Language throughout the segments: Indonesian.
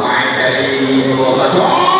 Ai đây mùa gió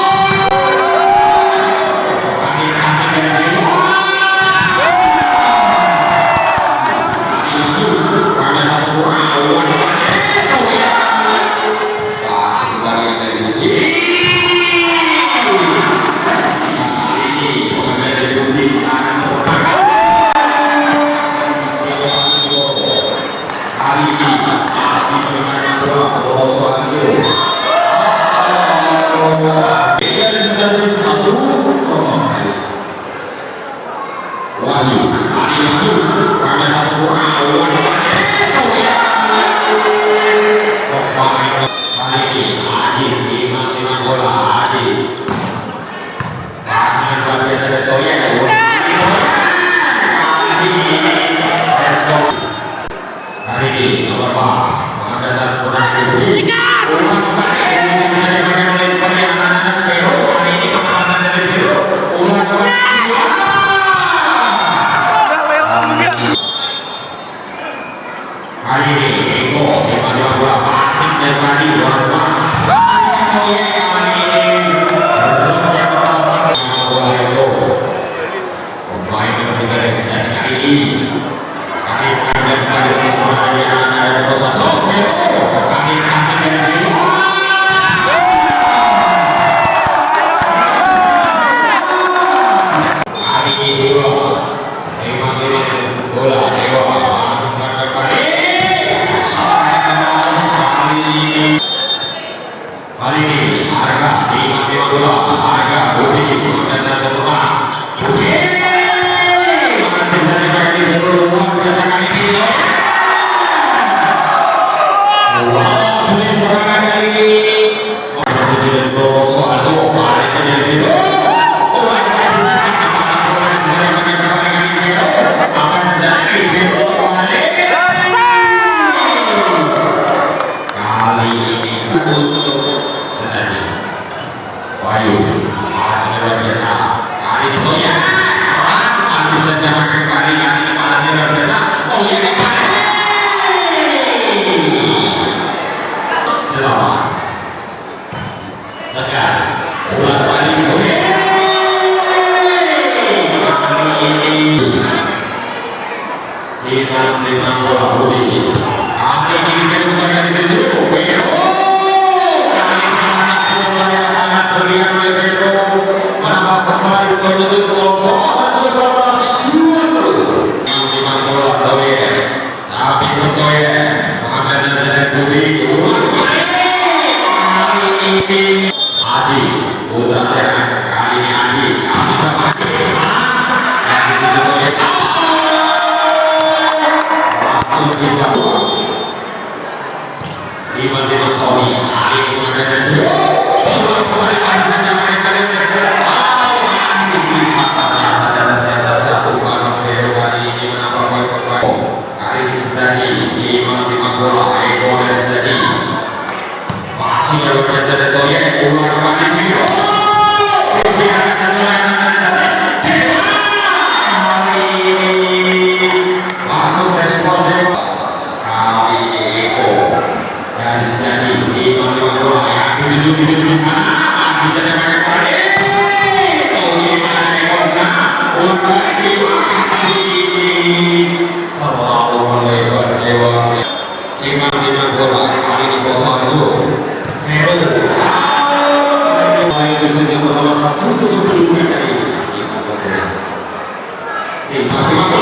Yeah. Bola yang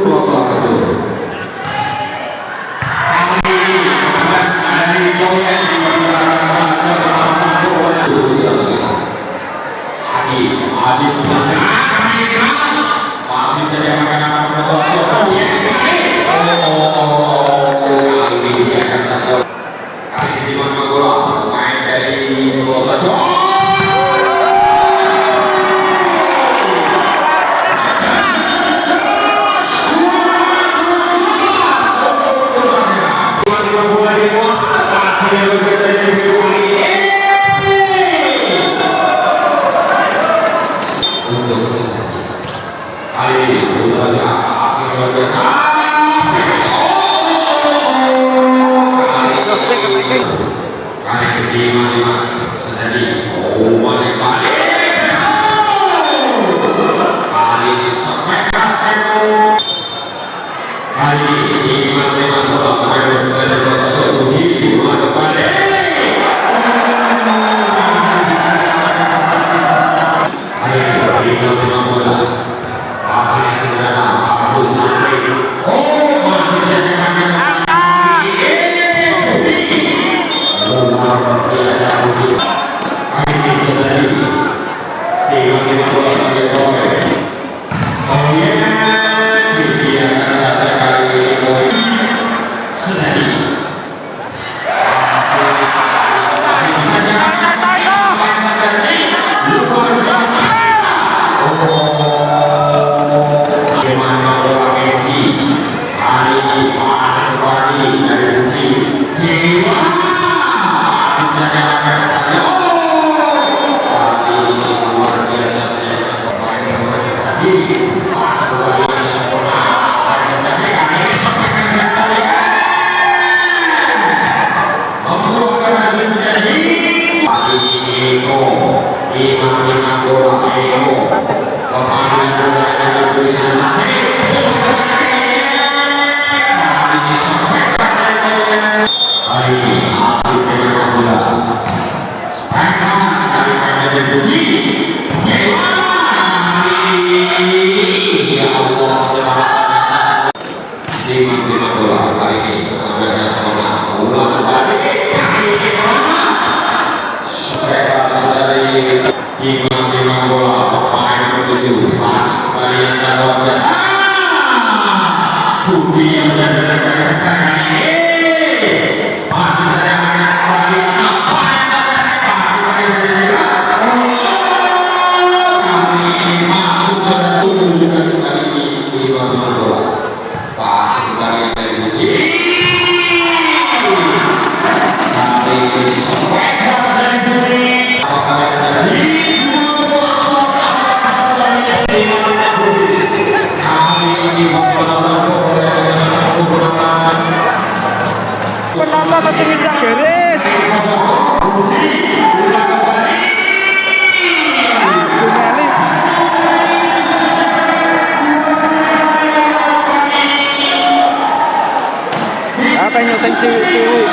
Adil, adil, adil, adil, adil, adil, adik, adil, adil, adil, adil, adil, Bayu Mas Mariana Wajah kênh đầu kênh Seoul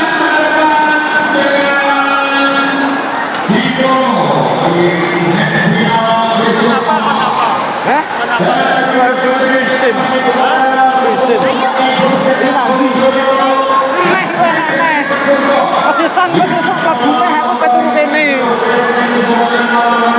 Kasih sang, kasih sang, kasih sang, kasih sang, kasih sang,